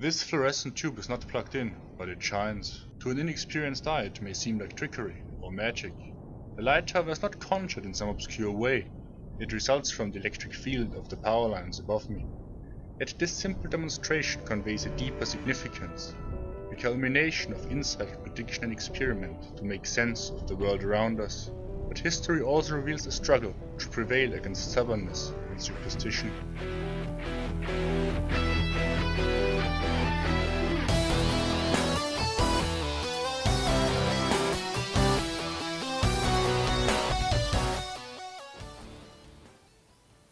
This fluorescent tube is not plugged in, but it shines. To an inexperienced eye it may seem like trickery or magic. The light however is not conjured in some obscure way. It results from the electric field of the power lines above me. Yet this simple demonstration conveys a deeper significance, the culmination of insight, prediction and experiment to make sense of the world around us. But history also reveals a struggle to prevail against stubbornness and superstition.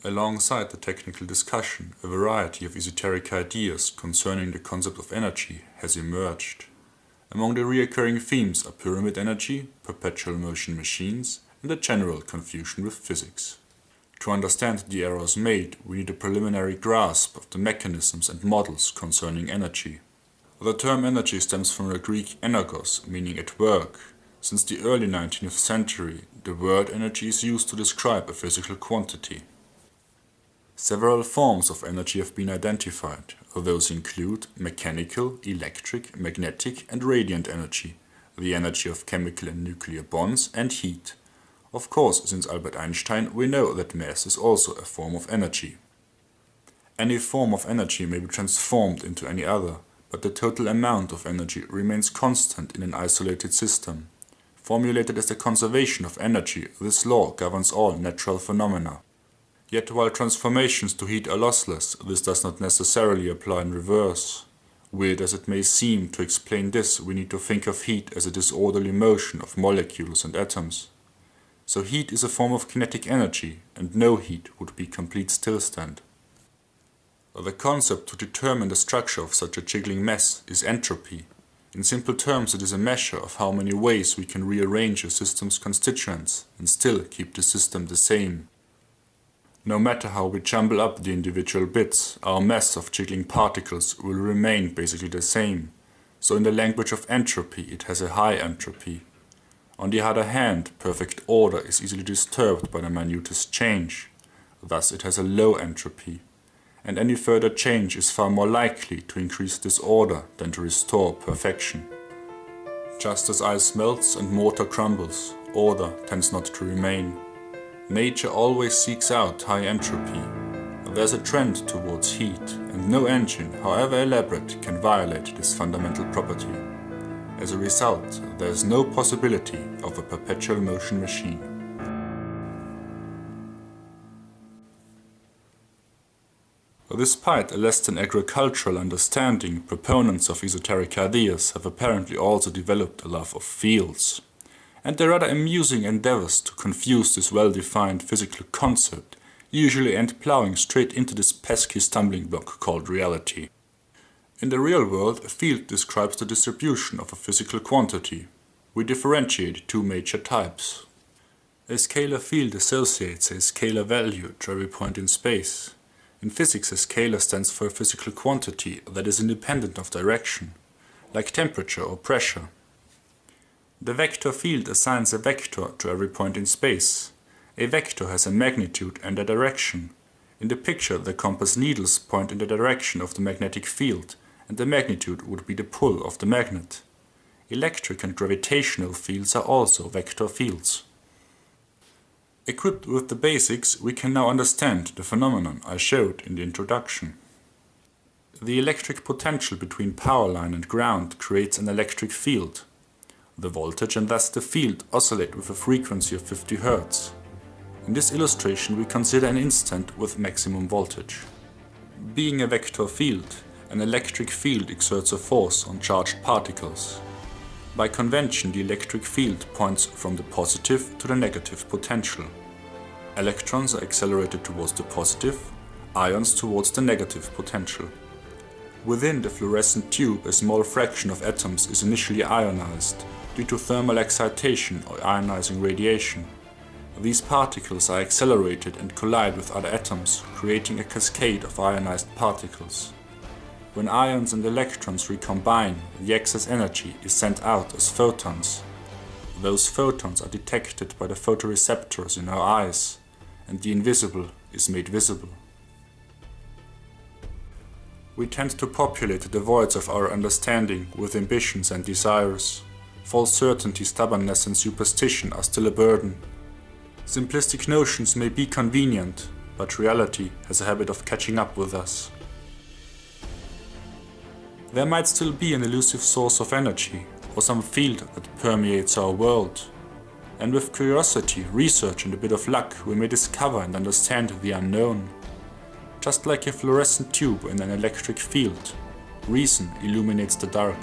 Alongside the technical discussion, a variety of esoteric ideas concerning the concept of energy has emerged. Among the recurring themes are pyramid energy, perpetual motion machines, and a general confusion with physics. To understand the errors made, we need a preliminary grasp of the mechanisms and models concerning energy. The term energy stems from the Greek energos, meaning at work. Since the early 19th century, the word energy is used to describe a physical quantity. Several forms of energy have been identified. Those include mechanical, electric, magnetic and radiant energy, the energy of chemical and nuclear bonds, and heat. Of course, since Albert Einstein, we know that mass is also a form of energy. Any form of energy may be transformed into any other, but the total amount of energy remains constant in an isolated system. Formulated as the conservation of energy, this law governs all natural phenomena. Yet while transformations to heat are lossless, this does not necessarily apply in reverse. Weird as it may seem to explain this, we need to think of heat as a disorderly motion of molecules and atoms. So heat is a form of kinetic energy, and no heat would be complete stillstand. The concept to determine the structure of such a jiggling mess is entropy. In simple terms, it is a measure of how many ways we can rearrange a system's constituents and still keep the system the same. No matter how we jumble up the individual bits, our mass of jiggling particles will remain basically the same. So in the language of entropy, it has a high entropy. On the other hand, perfect order is easily disturbed by the minutest change. Thus it has a low entropy. And any further change is far more likely to increase disorder than to restore perfection. Just as ice melts and mortar crumbles, order tends not to remain. Nature always seeks out high entropy. There's a trend towards heat, and no engine, however elaborate, can violate this fundamental property. As a result, there is no possibility of a perpetual motion machine. Despite a less than agricultural understanding, proponents of esoteric ideas have apparently also developed a love of fields and their rather amusing endeavors to confuse this well-defined physical concept usually end plowing straight into this pesky stumbling block called reality. In the real world, a field describes the distribution of a physical quantity. We differentiate two major types. A scalar field associates a scalar value to every point in space. In physics, a scalar stands for a physical quantity that is independent of direction, like temperature or pressure. The vector field assigns a vector to every point in space. A vector has a magnitude and a direction. In the picture, the compass needles point in the direction of the magnetic field, and the magnitude would be the pull of the magnet. Electric and gravitational fields are also vector fields. Equipped with the basics, we can now understand the phenomenon I showed in the introduction. The electric potential between power line and ground creates an electric field. The voltage and thus the field oscillate with a frequency of 50 Hz. In this illustration we consider an instant with maximum voltage. Being a vector field, an electric field exerts a force on charged particles. By convention the electric field points from the positive to the negative potential. Electrons are accelerated towards the positive, ions towards the negative potential. Within the fluorescent tube a small fraction of atoms is initially ionized due to thermal excitation or ionizing radiation. These particles are accelerated and collide with other atoms, creating a cascade of ionized particles. When ions and electrons recombine, the excess energy is sent out as photons. Those photons are detected by the photoreceptors in our eyes, and the invisible is made visible. We tend to populate the voids of our understanding with ambitions and desires. False certainty, stubbornness and superstition are still a burden. Simplistic notions may be convenient, but reality has a habit of catching up with us. There might still be an elusive source of energy, or some field that permeates our world. And with curiosity, research and a bit of luck we may discover and understand the unknown. Just like a fluorescent tube in an electric field, reason illuminates the dark.